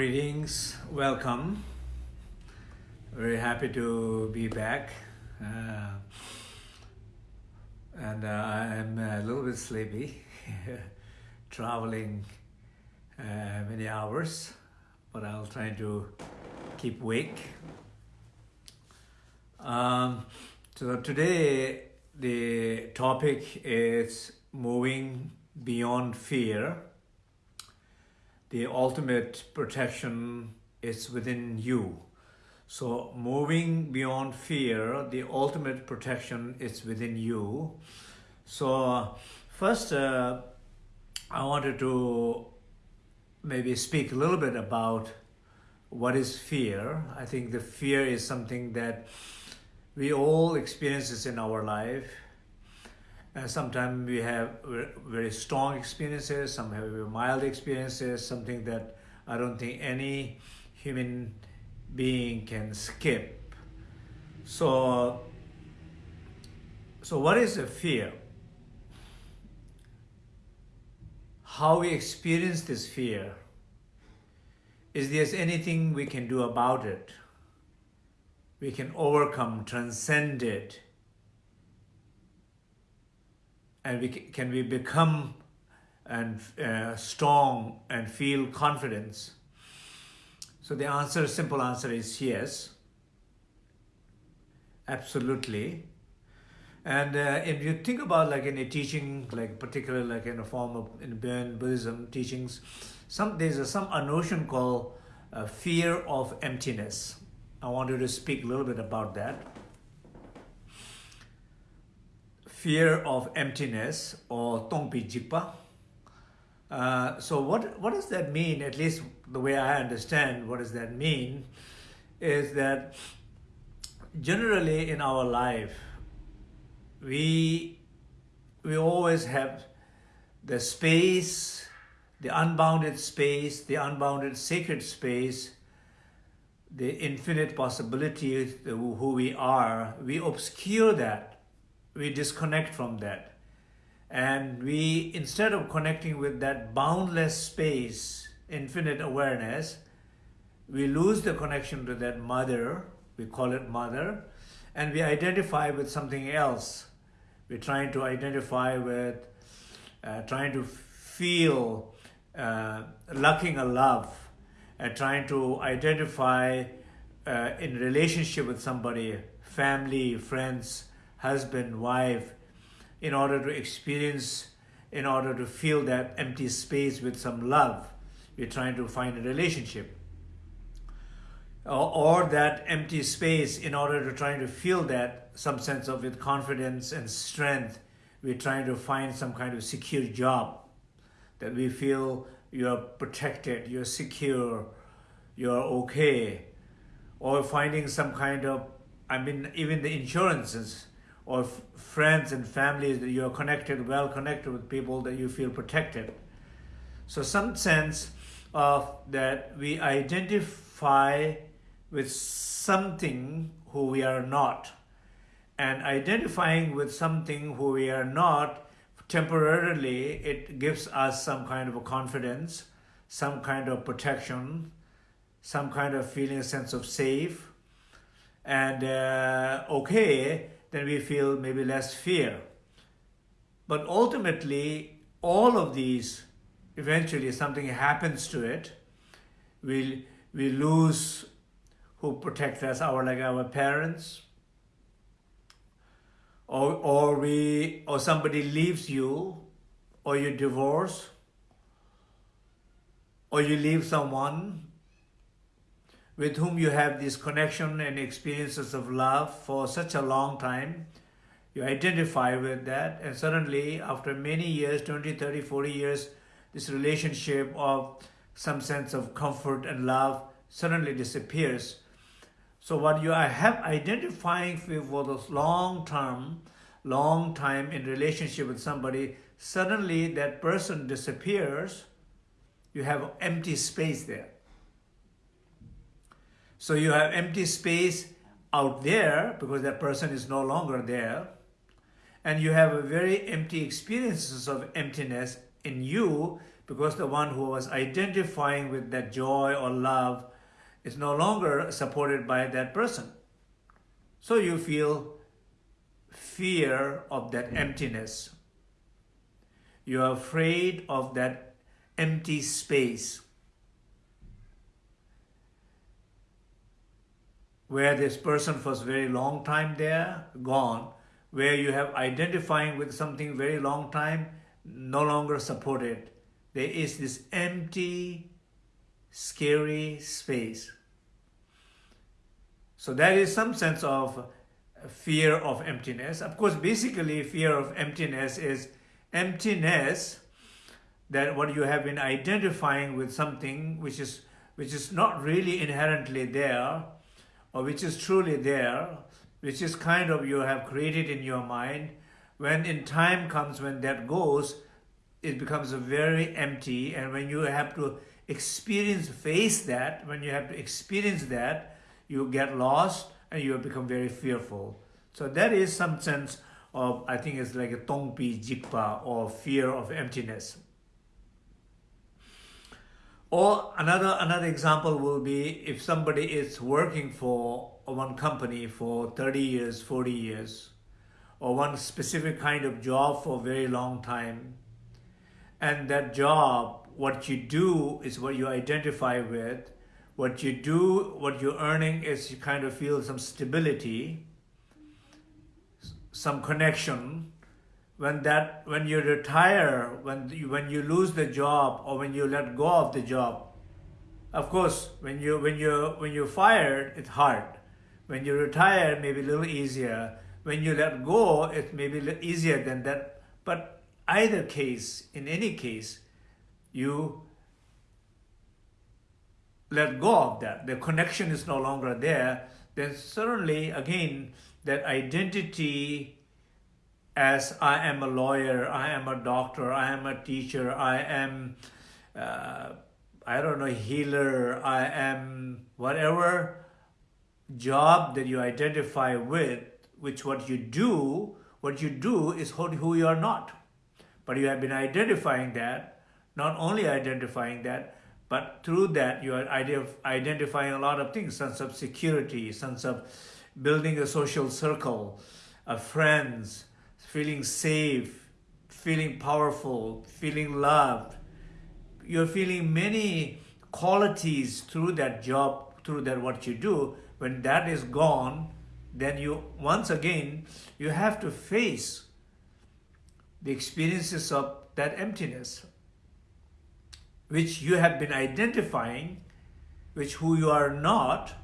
Greetings, welcome. Very happy to be back. Uh, and uh, I'm a little bit sleepy, traveling uh, many hours, but I'll try to keep awake. Um, so today the topic is moving beyond fear the ultimate protection is within you. So moving beyond fear, the ultimate protection is within you. So first, uh, I wanted to maybe speak a little bit about what is fear. I think the fear is something that we all experience in our life Uh, and sometimes we have very strong experiences, some have mild experiences, something that I don't think any human being can skip. So, so what is a fear? How we experience this fear? Is there anything we can do about it? We can overcome, transcend it, and we can we become and uh, strong and feel confidence? So the answer, simple answer is yes, absolutely. And uh, if you think about like in a teaching, like particularly like in a form of in Buddhism teachings, some there's a, some a notion called uh, fear of emptiness. I wanted to speak a little bit about that fear of emptiness or tongpi jikpa. Uh, so what, what does that mean, at least the way I understand what does that mean, is that generally in our life, we, we always have the space, the unbounded space, the unbounded sacred space, the infinite possibilities, who we are, we obscure that we disconnect from that. And we, instead of connecting with that boundless space, infinite awareness, we lose the connection to that mother, we call it mother, and we identify with something else. We're trying to identify with, uh, trying to feel, uh, lacking a love, uh, trying to identify uh, in relationship with somebody, family, friends, husband, wife, in order to experience, in order to fill that empty space with some love. We're trying to find a relationship. Or, or that empty space, in order to try to fill that, some sense of with confidence and strength, we're trying to find some kind of secure job that we feel you're protected, you're secure, you're okay, or finding some kind of, I mean, even the insurances, or friends and families that you are connected, well connected with people that you feel protected. So some sense of that we identify with something who we are not. And identifying with something who we are not, temporarily, it gives us some kind of a confidence, some kind of protection, some kind of feeling a sense of safe, and uh, okay, then we feel maybe less fear. But ultimately, all of these, eventually something happens to it, we, we lose who protect us, our like our parents, or, or, we, or somebody leaves you, or you divorce, or you leave someone with whom you have this connection and experiences of love for such a long time. You identify with that and suddenly after many years, 20, 30, 40 years, this relationship of some sense of comfort and love suddenly disappears. So what you are have identifying for this long term, long time in relationship with somebody, suddenly that person disappears, you have empty space there. So you have empty space out there because that person is no longer there. And you have a very empty experiences of emptiness in you because the one who was identifying with that joy or love is no longer supported by that person. So you feel fear of that emptiness. You are afraid of that empty space where this person for a very long time there, gone, where you have identifying with something very long time, no longer supported. There is this empty, scary space. So that is some sense of fear of emptiness. Of course, basically fear of emptiness is emptiness that what you have been identifying with something which is which is not really inherently there or which is truly there, which is kind of you have created in your mind, when in time comes when that goes, it becomes very empty. And when you have to experience, face that, when you have to experience that, you get lost and you become very fearful. So that is some sense of, I think it's like a tongpi jikpa or fear of emptiness. Or another, another example will be if somebody is working for one company for 30 years, 40 years, or one specific kind of job for a very long time, and that job, what you do is what you identify with, what you do, what you're earning is you kind of feel some stability, some connection, when that when you retire when you, when you lose the job or when you let go of the job of course when you when you when you're fired it's hard. When you retire maybe a little easier. When you let go it may be easier than that. But either case in any case you let go of that. The connection is no longer there. Then certainly again that identity as I am a lawyer, I am a doctor, I am a teacher, I am, uh, I don't know, healer, I am whatever job that you identify with, which what you do, what you do is who you are not. But you have been identifying that, not only identifying that, but through that you are identifying a lot of things, sense of security, sense of building a social circle, of friends, feeling safe, feeling powerful, feeling loved. You're feeling many qualities through that job, through that what you do. When that is gone, then you, once again, you have to face the experiences of that emptiness, which you have been identifying, which who you are not,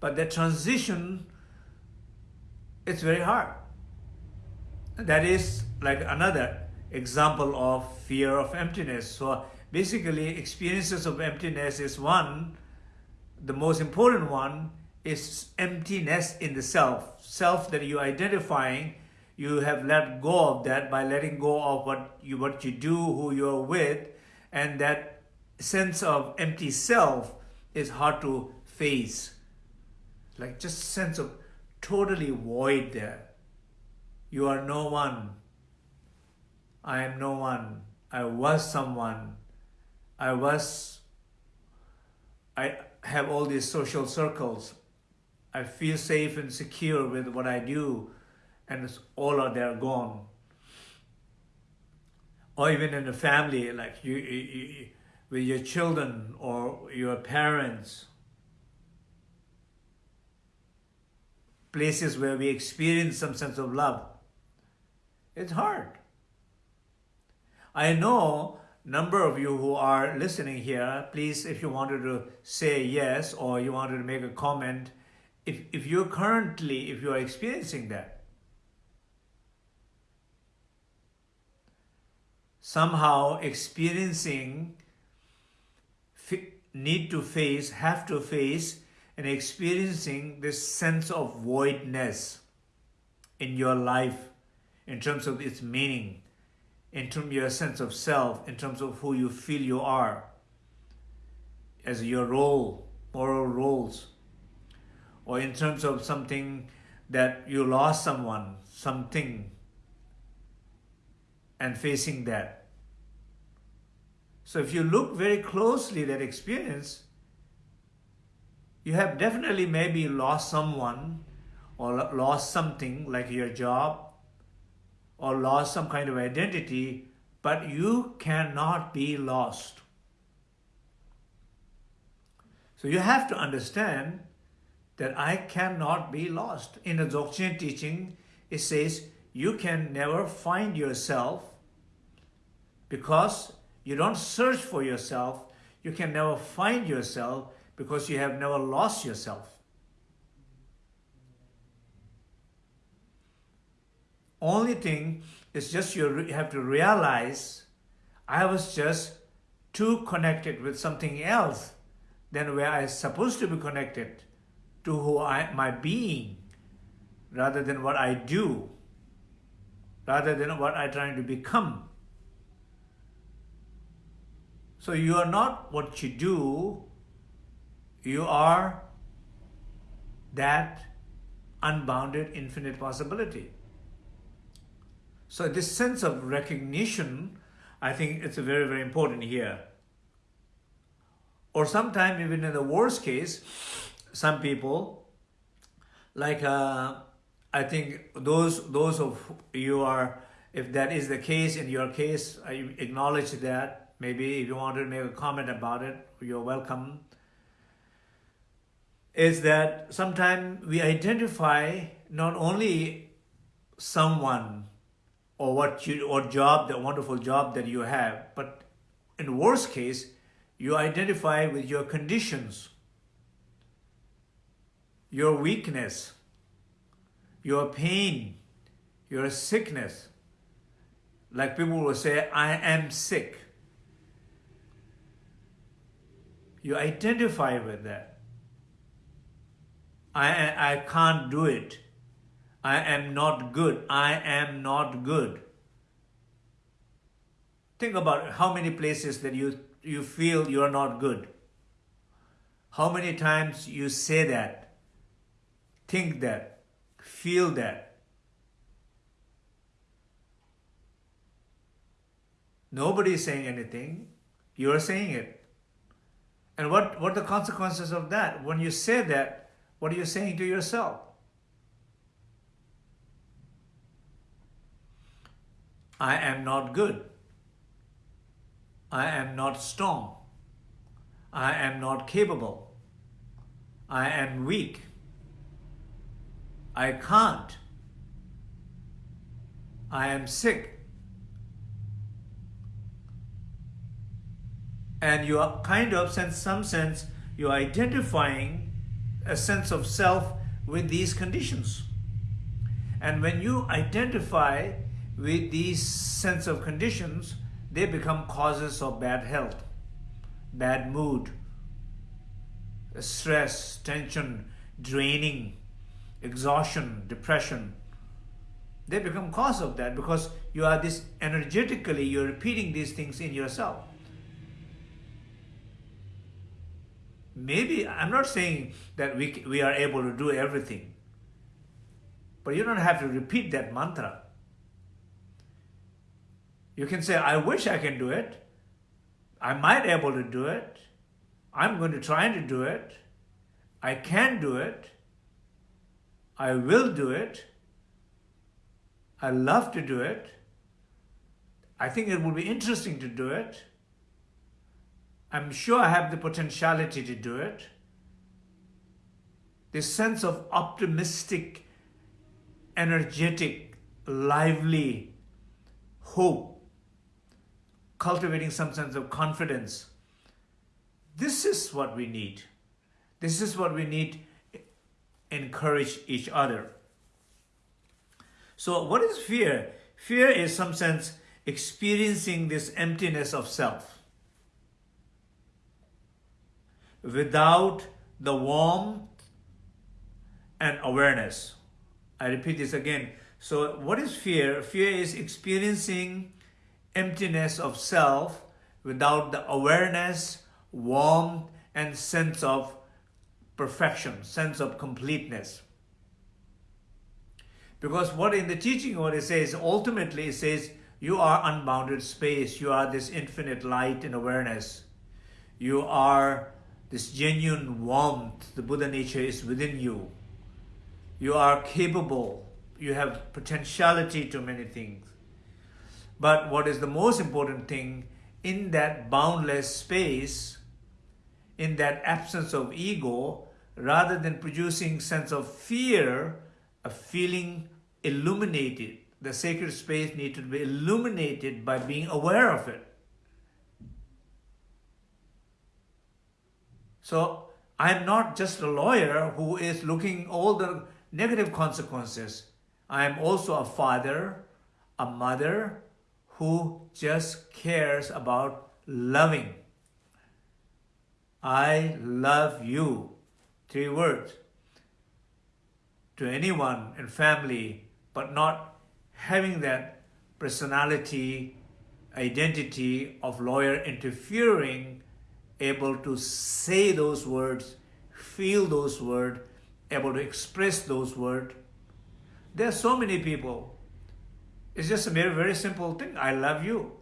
but the transition, it's very hard. That is like another example of fear of emptiness. So basically experiences of emptiness is one, the most important one is emptiness in the self. Self that you're identifying, you have let go of that by letting go of what you, what you do, who you're with, and that sense of empty self is hard to face. Like just sense of totally void there. You are no one. I am no one. I was someone. I was, I have all these social circles. I feel safe and secure with what I do and all are gone. Or even in the family, like you, you, you with your children or your parents, places where we experience some sense of love. It's hard. I know number of you who are listening here, please, if you wanted to say yes or you wanted to make a comment, if, if you're currently, if you are experiencing that, somehow experiencing, need to face, have to face, and experiencing this sense of voidness in your life, in terms of its meaning, in terms of your sense of self, in terms of who you feel you are, as your role, moral roles, or in terms of something that you lost someone, something, and facing that. So if you look very closely that experience, you have definitely maybe lost someone or lost something like your job or lost some kind of identity, but you cannot be lost. So you have to understand that I cannot be lost. In the Dzogchen teaching, it says you can never find yourself because you don't search for yourself. You can never find yourself because you have never lost yourself. Only thing is just you have to realize I was just too connected with something else than where I supposed to be connected to who I my being rather than what I do, rather than what I'm trying to become. So you are not what you do, you are that unbounded infinite possibility. So this sense of recognition, I think it's very, very important here. Or sometimes even in the worst case, some people, like uh, I think those those of you are, if that is the case in your case, I acknowledge that. Maybe if you want to make a comment about it, you're welcome. Is that sometimes we identify not only someone or what you or job, the wonderful job that you have, but in worst case, you identify with your conditions, your weakness, your pain, your sickness. Like people will say, I am sick. You identify with that. I, I can't do it. I am not good. I am not good. Think about how many places that you, you feel you are not good. How many times you say that, think that, feel that. Nobody is saying anything. You are saying it. And what, what are the consequences of that? When you say that, what are you saying to yourself? I am not good. I am not strong. I am not capable. I am weak. I can't. I am sick. And you are kind of, in some sense, you're identifying a sense of self with these conditions. And when you identify with these sense of conditions, they become causes of bad health, bad mood, stress, tension, draining, exhaustion, depression. They become cause of that because you are this energetically, you're repeating these things in yourself. Maybe, I'm not saying that we, we are able to do everything, but you don't have to repeat that mantra. You can say, I wish I can do it. I might able to do it. I'm going to try to do it. I can do it. I will do it. I love to do it. I think it will be interesting to do it. I'm sure I have the potentiality to do it. This sense of optimistic, energetic, lively hope cultivating some sense of confidence. This is what we need. This is what we need encourage each other. So what is fear? Fear is some sense experiencing this emptiness of self without the warmth and awareness. I repeat this again. So what is fear? Fear is experiencing emptiness of self without the awareness, warmth, and sense of perfection, sense of completeness. Because what in the teaching, what it says, ultimately it says, You are unbounded space. You are this infinite light and awareness. You are this genuine warmth. The Buddha nature is within you. You are capable. You have potentiality to many things. But what is the most important thing, in that boundless space, in that absence of ego, rather than producing sense of fear, a feeling illuminated. The sacred space needs to be illuminated by being aware of it. So I'm not just a lawyer who is looking all the negative consequences. I am also a father, a mother who just cares about loving. I love you. Three words. To anyone in family, but not having that personality, identity of lawyer interfering, able to say those words, feel those words, able to express those words. There are so many people. It's just a very, very simple thing. I love you.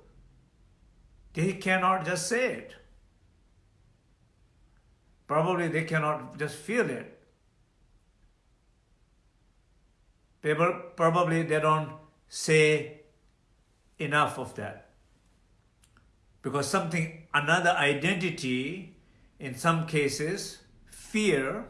They cannot just say it. Probably they cannot just feel it. People, probably they don't say enough of that. Because something, another identity, in some cases, fear,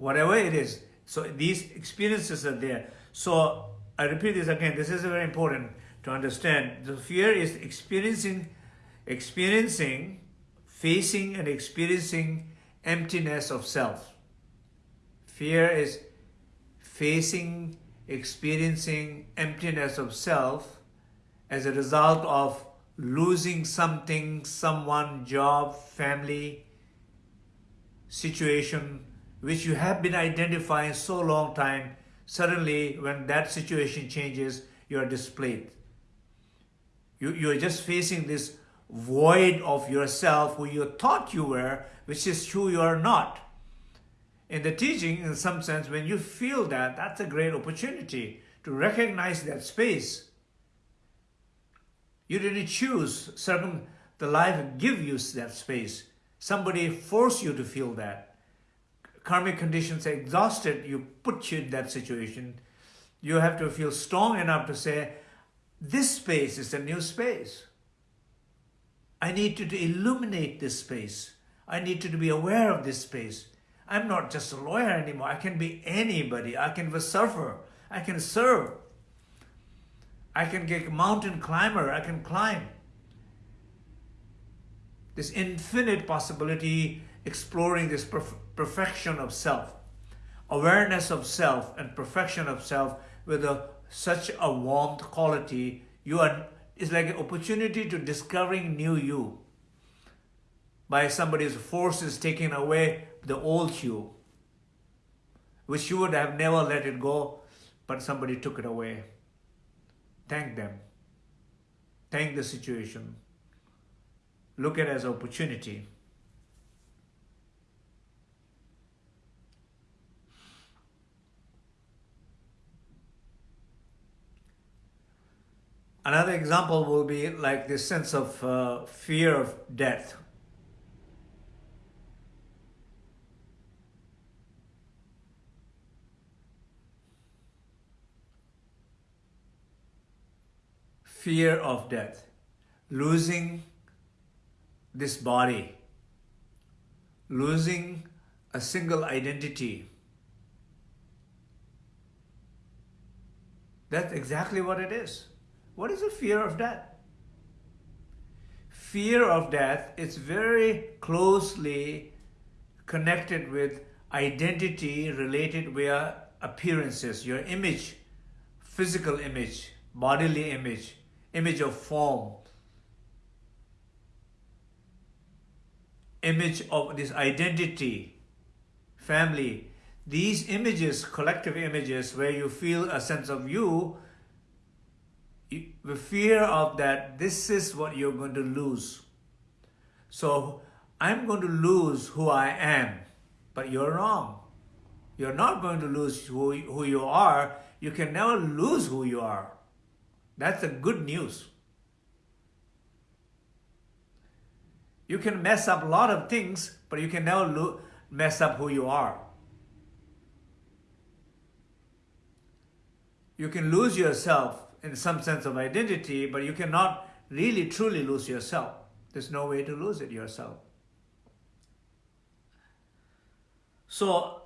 whatever it is. So these experiences are there. So I repeat this again, this is very important to understand. The fear is experiencing, experiencing, facing and experiencing emptiness of self. Fear is facing, experiencing emptiness of self as a result of losing something, someone, job, family, situation, which you have been identifying so long time, suddenly when that situation changes, you are displayed. You, you are just facing this void of yourself who you thought you were, which is who you are not. In the teaching, in some sense, when you feel that, that's a great opportunity to recognize that space. You didn't choose, Certain, the life give you that space. Somebody forced you to feel that. Karmic conditions exhausted, you put you in that situation. You have to feel strong enough to say, this space is a new space. I need to, to illuminate this space. I need to, to be aware of this space. I'm not just a lawyer anymore. I can be anybody. I can be a surfer. I can serve. I can get a mountain climber. I can climb. This infinite possibility exploring this perfection of self. Awareness of self and perfection of self with a, such a warmth quality. You are it's like an opportunity to discovering new you by somebody's forces taking away the old you, which you would have never let it go, but somebody took it away. Thank them. Thank the situation. Look at it as opportunity. Another example will be like this sense of uh, fear of death. Fear of death, losing this body, losing a single identity. That's exactly what it is. What is the fear of death? Fear of death is very closely connected with identity related via appearances, your image, physical image, bodily image, image of form, image of this identity, family. These images, collective images where you feel a sense of you the fear of that this is what you're going to lose. So I'm going to lose who I am, but you're wrong. you're not going to lose who, who you are. You can never lose who you are. That's the good news. You can mess up a lot of things, but you can never mess up who you are. You can lose yourself in some sense of identity, but you cannot really truly lose yourself. There's no way to lose it yourself. So,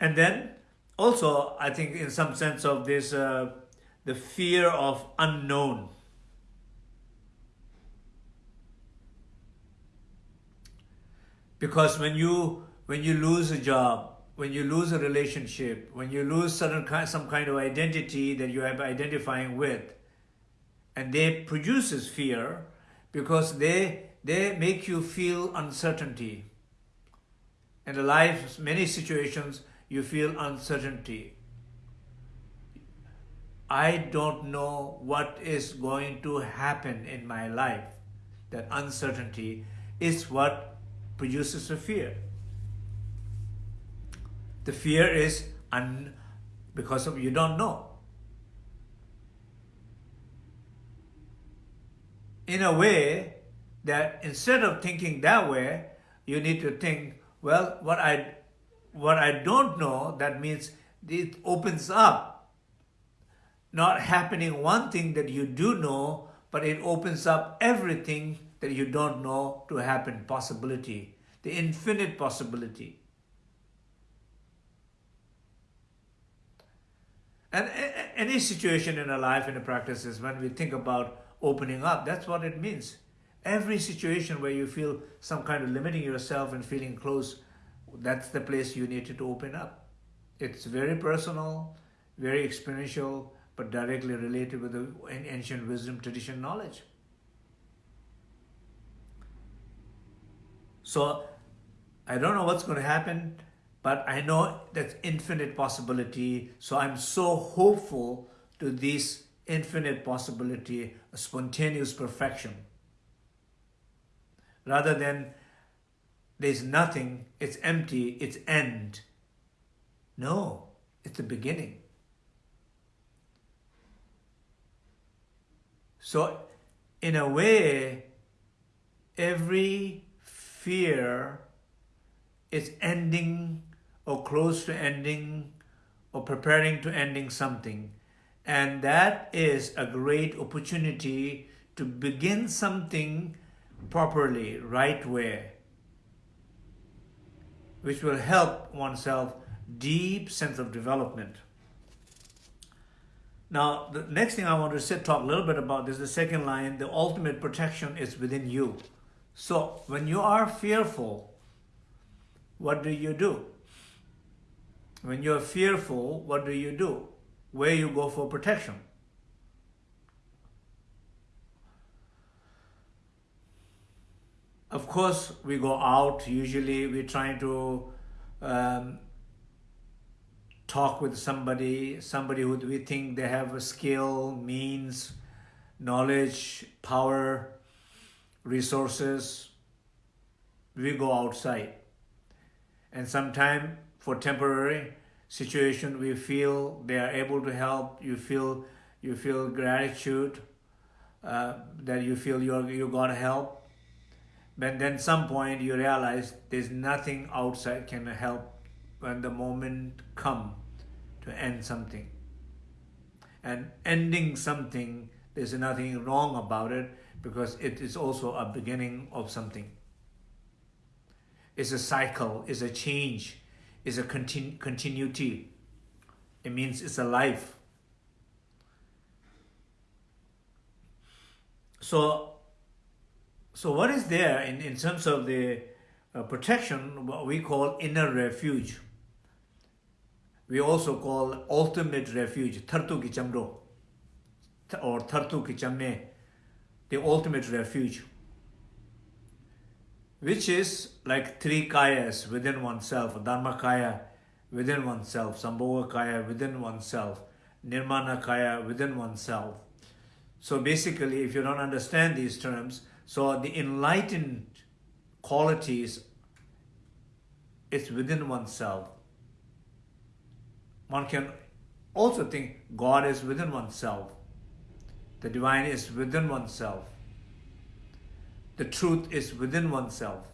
and then also, I think in some sense of this, uh, the fear of unknown. Because when you, when you lose a job, when you lose a relationship, when you lose certain kind, some kind of identity that you are identifying with, and they produces fear because they, they make you feel uncertainty. In the life, many situations, you feel uncertainty. I don't know what is going to happen in my life. That uncertainty is what produces a fear. The fear is un because of you don't know. In a way that instead of thinking that way, you need to think, well, what I what I don't know, that means it opens up. Not happening one thing that you do know, but it opens up everything that you don't know to happen, possibility, the infinite possibility. And any situation in our life, in the practices, when we think about opening up, that's what it means. Every situation where you feel some kind of limiting yourself and feeling close, that's the place you need to open up. It's very personal, very experiential, but directly related with the ancient wisdom tradition knowledge. So I don't know what's going to happen but I know that's infinite possibility. So I'm so hopeful to this infinite possibility, a spontaneous perfection. Rather than there's nothing, it's empty, it's end. No, it's the beginning. So in a way, every fear is ending or close to ending or preparing to ending something. And that is a great opportunity to begin something properly, right way, which will help oneself deep sense of development. Now, the next thing I want to say, talk a little bit about is the second line, the ultimate protection is within you. So when you are fearful, what do you do? When you're fearful, what do you do? Where you go for protection? Of course, we go out. Usually, we're trying to um, talk with somebody, somebody who we think they have a skill, means, knowledge, power, resources. We go outside. And sometimes for temporary situation we feel they are able to help. You feel you feel gratitude uh, that you feel you you got help. But then some point you realize there's nothing outside can help when the moment come to end something. And ending something there's nothing wrong about it because it is also a beginning of something. It's a cycle it's a change is a continu continuity. It means it's a life. So, so what is there in, in terms of the uh, protection, what we call inner refuge. We also call ultimate refuge, Tartu Kichamro, or Tartu Kichame, the ultimate refuge which is like three kayas within oneself, Dharmakaya within oneself, Sambhoga Kaya within oneself, Nirmana Kaya within oneself. So basically, if you don't understand these terms, so the enlightened qualities is within oneself. One can also think God is within oneself. The divine is within oneself. The truth is within oneself.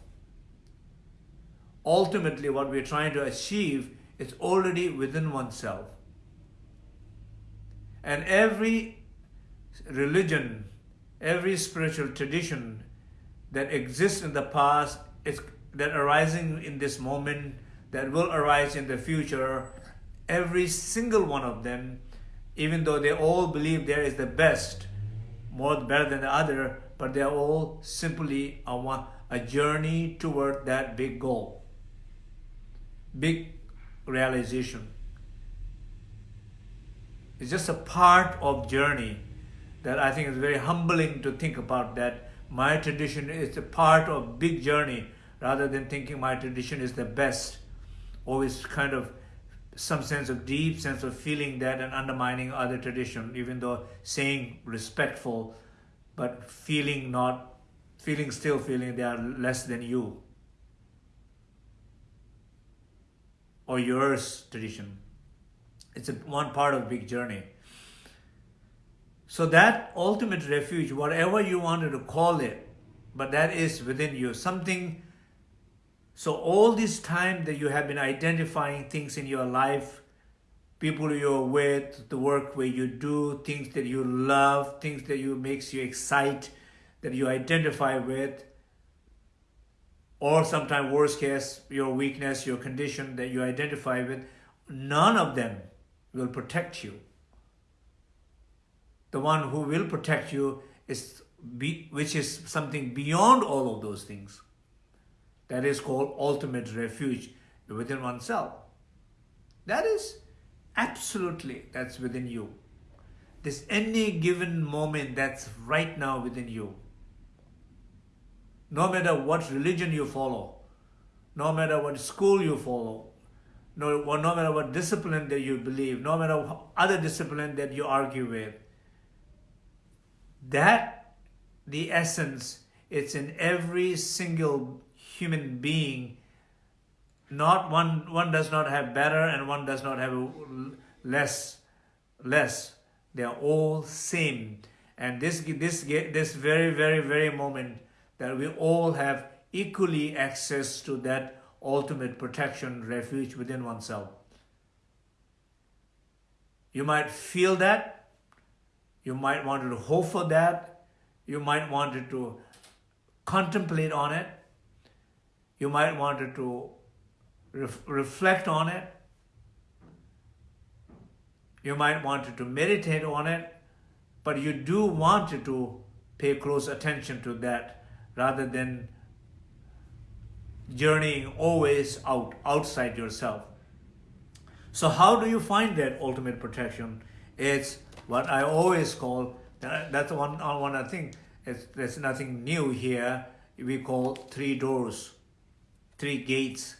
Ultimately, what we're trying to achieve is already within oneself. And every religion, every spiritual tradition that exists in the past, is that arising in this moment, that will arise in the future, every single one of them, even though they all believe there is the best, more better than the other, but they're all simply a, a journey toward that big goal, big realization. It's just a part of journey that I think is very humbling to think about that my tradition is a part of big journey rather than thinking my tradition is the best. Always kind of some sense of deep sense of feeling that and undermining other tradition, even though saying respectful, but feeling not, feeling still feeling they are less than you or yours tradition. It's a, one part of big journey. So that ultimate refuge, whatever you wanted to call it, but that is within you, something so all this time that you have been identifying things in your life, people you're with, the work where you do, things that you love, things that you makes you excite, that you identify with, or sometimes worst case, your weakness, your condition that you identify with, none of them will protect you. The one who will protect you is be, which is something beyond all of those things. That is called ultimate refuge within oneself. That is absolutely, that's within you. This any given moment that's right now within you. No matter what religion you follow, no matter what school you follow, no, no matter what discipline that you believe, no matter what other discipline that you argue with, that, the essence, it's in every single human being, not one, one does not have better and one does not have less, less. They are all same. And this, this, this very, very, very moment that we all have equally access to that ultimate protection, refuge within oneself. You might feel that. You might want to hope for that. You might want to contemplate on it. You might want to ref reflect on it. You might want to meditate on it, but you do want to pay close attention to that rather than journeying always out outside yourself. So how do you find that ultimate protection? It's what I always call, that's one, uh, one I think, it's, there's nothing new here, we call three doors three gates.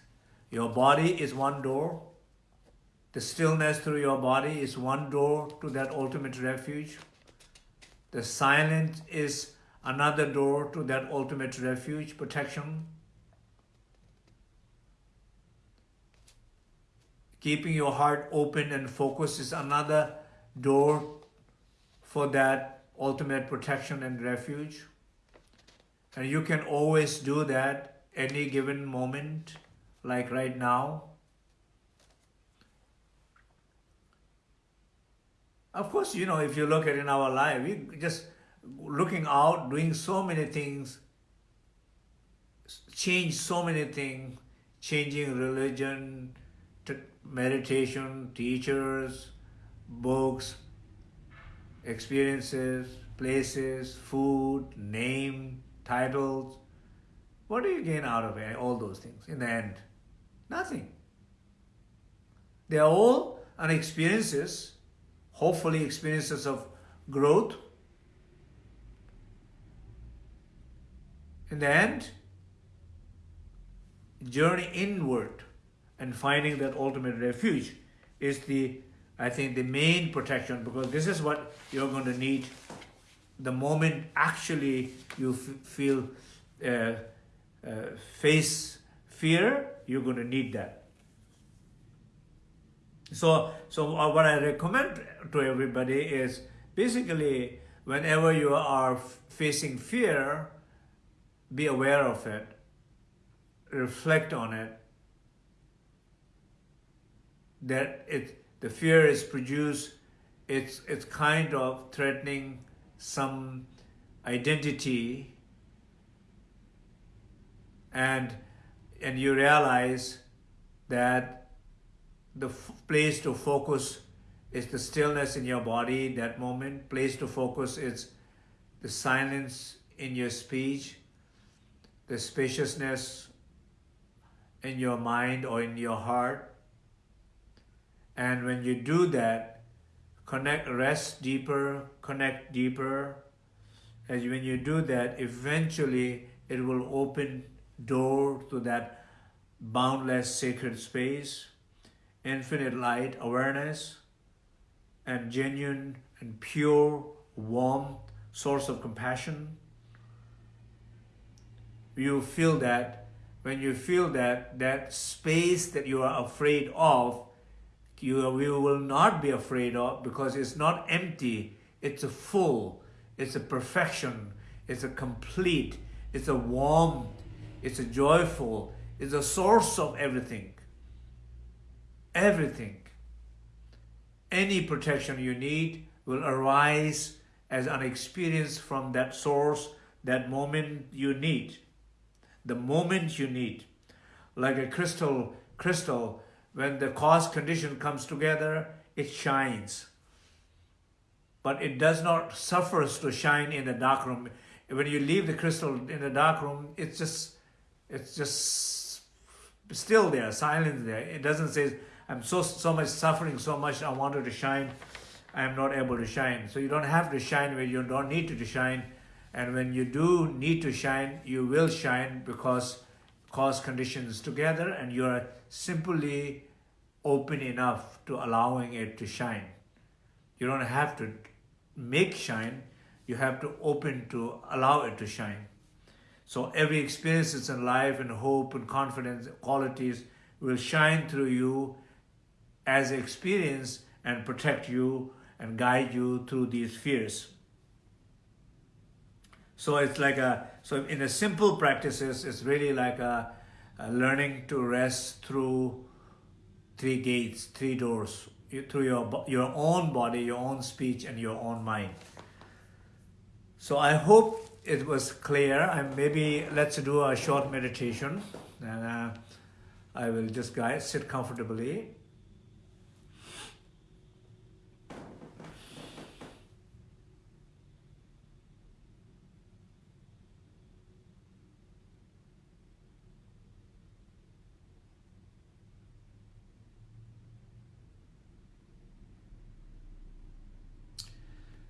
Your body is one door. The stillness through your body is one door to that ultimate refuge. The silence is another door to that ultimate refuge, protection. Keeping your heart open and focused is another door for that ultimate protection and refuge. And you can always do that any given moment, like right now. Of course, you know, if you look at in our life, we just looking out, doing so many things, change so many things, changing religion, meditation, teachers, books, experiences, places, food, name, titles, what do you gain out of it, all those things in the end? Nothing. They are all an experiences, hopefully experiences of growth. In the end, journey inward and finding that ultimate refuge is the, I think, the main protection because this is what you're going to need the moment actually you feel uh, uh, face fear, you're going to need that. So, so uh, what I recommend to everybody is basically whenever you are facing fear, be aware of it, reflect on it, that it, the fear is produced, it's, it's kind of threatening some identity and, and you realize that the place to focus is the stillness in your body, that moment. Place to focus is the silence in your speech, the spaciousness in your mind or in your heart. And when you do that, connect, rest deeper, connect deeper. And when you do that, eventually it will open door to that boundless sacred space, infinite light, awareness, and genuine and pure, warm source of compassion. You feel that, when you feel that, that space that you are afraid of, you, you will not be afraid of because it's not empty, it's a full, it's a perfection, it's a complete, it's a warm, it's a joyful, it's a source of everything. Everything. Any protection you need will arise as an experience from that source, that moment you need. The moment you need. Like a crystal, crystal, when the cause condition comes together, it shines. But it does not suffer to shine in the dark room. When you leave the crystal in the dark room, it's just, it's just still there, silent there. It doesn't say, I'm so, so much suffering, so much I wanted to shine, I am not able to shine. So you don't have to shine where you don't need to shine. And when you do need to shine, you will shine because cause conditions together and you are simply open enough to allowing it to shine. You don't have to make shine, you have to open to allow it to shine. So every experiences in life and hope and confidence qualities will shine through you as experience and protect you and guide you through these fears. So it's like a, so in the simple practices, it's really like a, a learning to rest through three gates, three doors, through your, your own body, your own speech, and your own mind. So I hope it was clear. And maybe let's do a short meditation. And uh, I will just guys sit comfortably.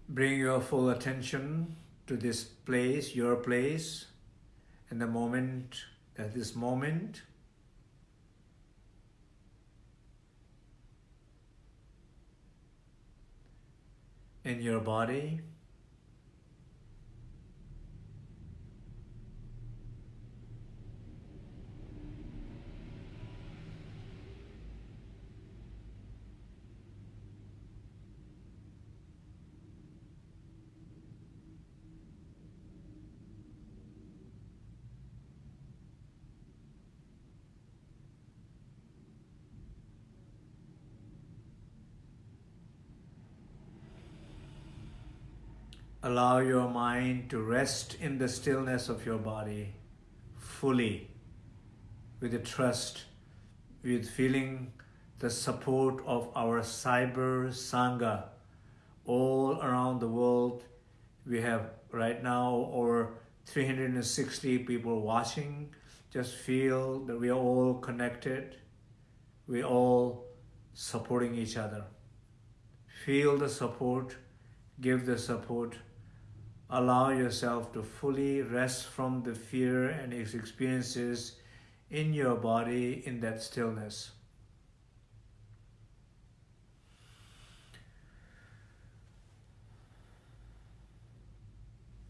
Bring your full attention to this place, your place, in the moment, at this moment. In your body. Allow your mind to rest in the stillness of your body fully with the trust, with feeling the support of our cyber Sangha all around the world. We have right now over 360 people watching. Just feel that we are all connected. We all supporting each other. Feel the support, give the support, Allow yourself to fully rest from the fear and its experiences in your body in that stillness.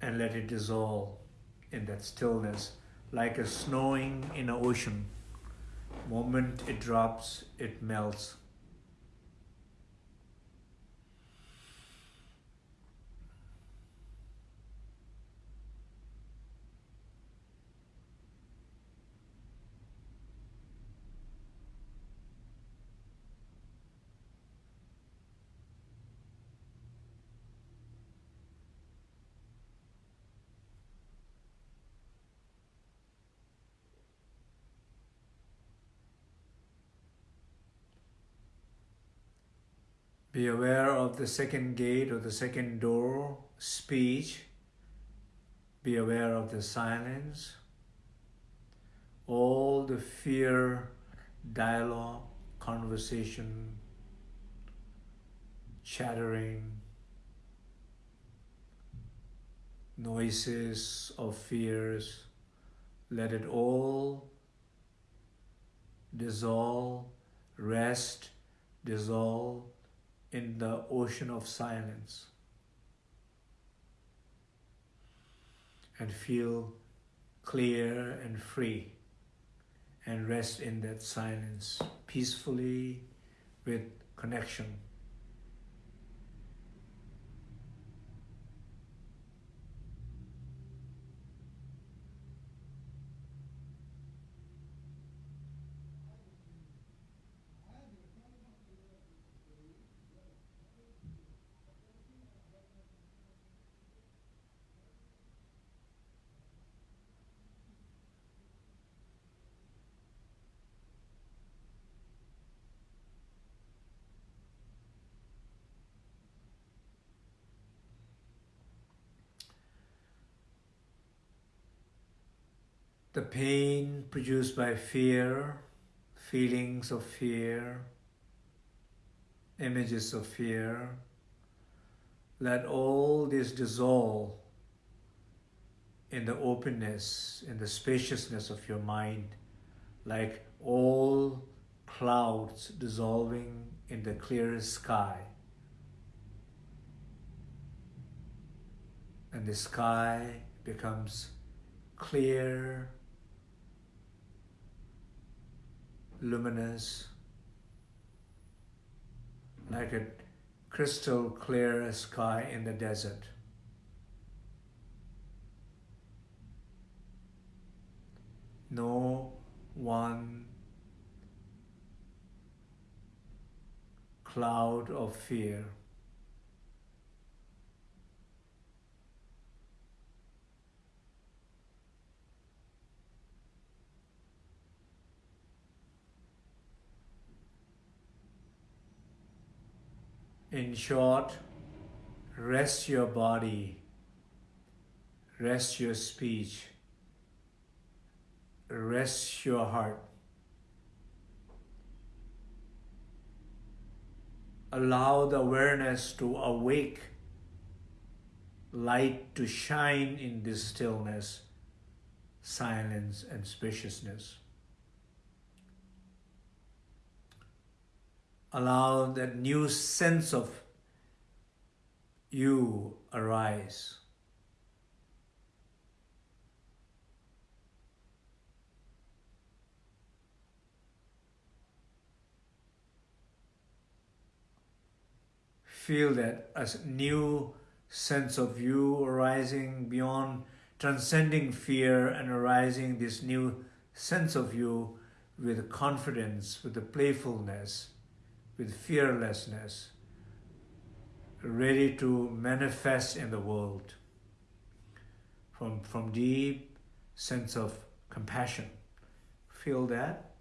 And let it dissolve in that stillness like a snowing in an ocean. Moment it drops, it melts. Be aware of the second gate or the second door, speech. Be aware of the silence. All the fear, dialogue, conversation, chattering, noises of fears, let it all dissolve, rest, dissolve, in the ocean of silence and feel clear and free and rest in that silence peacefully with connection. The pain produced by fear, feelings of fear, images of fear, let all this dissolve in the openness, in the spaciousness of your mind, like all clouds dissolving in the clearest sky. And the sky becomes clear, luminous, like a crystal clear sky in the desert. No one cloud of fear. In short, rest your body, rest your speech, rest your heart. Allow the awareness to awake, light to shine in this stillness, silence and spaciousness. Allow that new sense of you arise. Feel that a new sense of you arising beyond transcending fear and arising this new sense of you with confidence, with the playfulness, with fearlessness, ready to manifest in the world from, from deep sense of compassion. Feel that.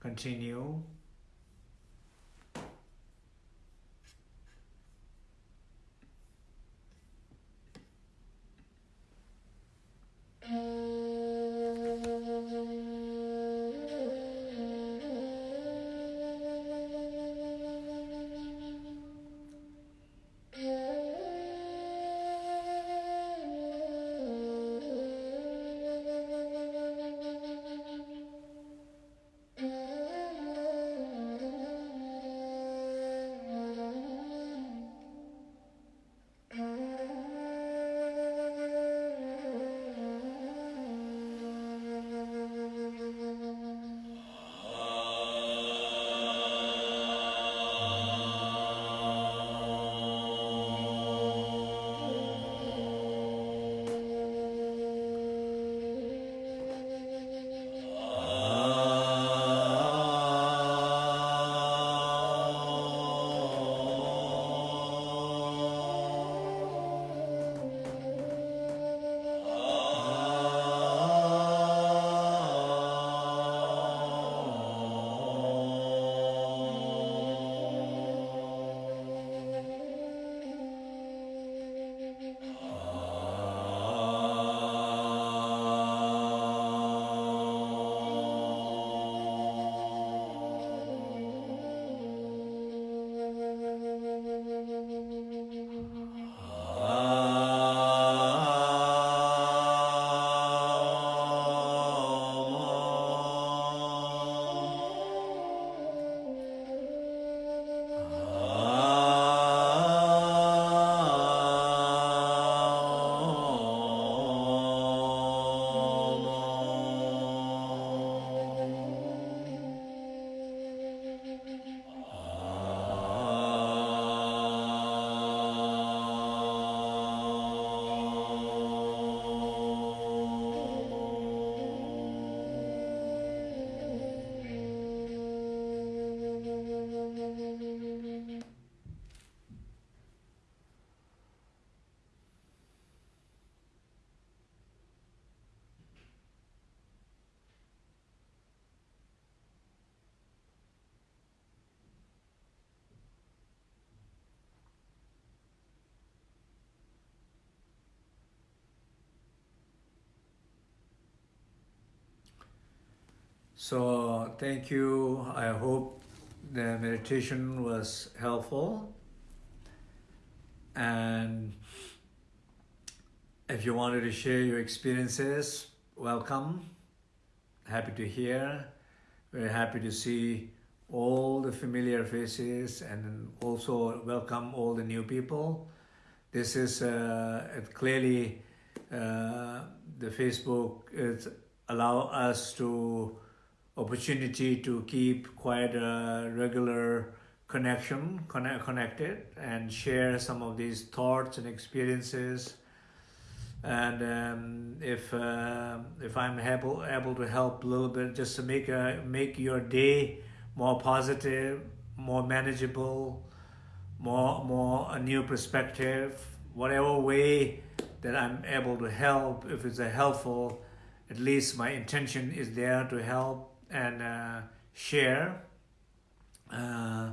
Continue. Mm. So thank you. I hope the meditation was helpful. And if you wanted to share your experiences, welcome. Happy to hear. Very happy to see all the familiar faces and also welcome all the new people. This is uh, clearly uh, the Facebook is allow us to opportunity to keep quite a regular connection, connect, connected and share some of these thoughts and experiences. And um, if uh, if I'm able able to help a little bit, just to make a make your day more positive, more manageable, more more a new perspective, whatever way that I'm able to help, if it's a helpful, at least my intention is there to help and uh, share. Uh,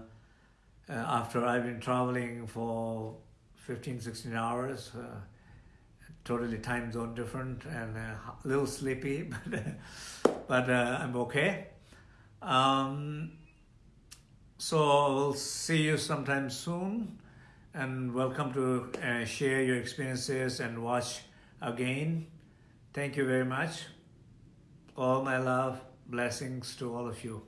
uh, after I've been traveling for 15, 16 hours, uh, totally time zone different and uh, a little sleepy, but, but I'm okay. Um, so we'll see you sometime soon and welcome to uh, share your experiences and watch again. Thank you very much. All my love, blessings to all of you.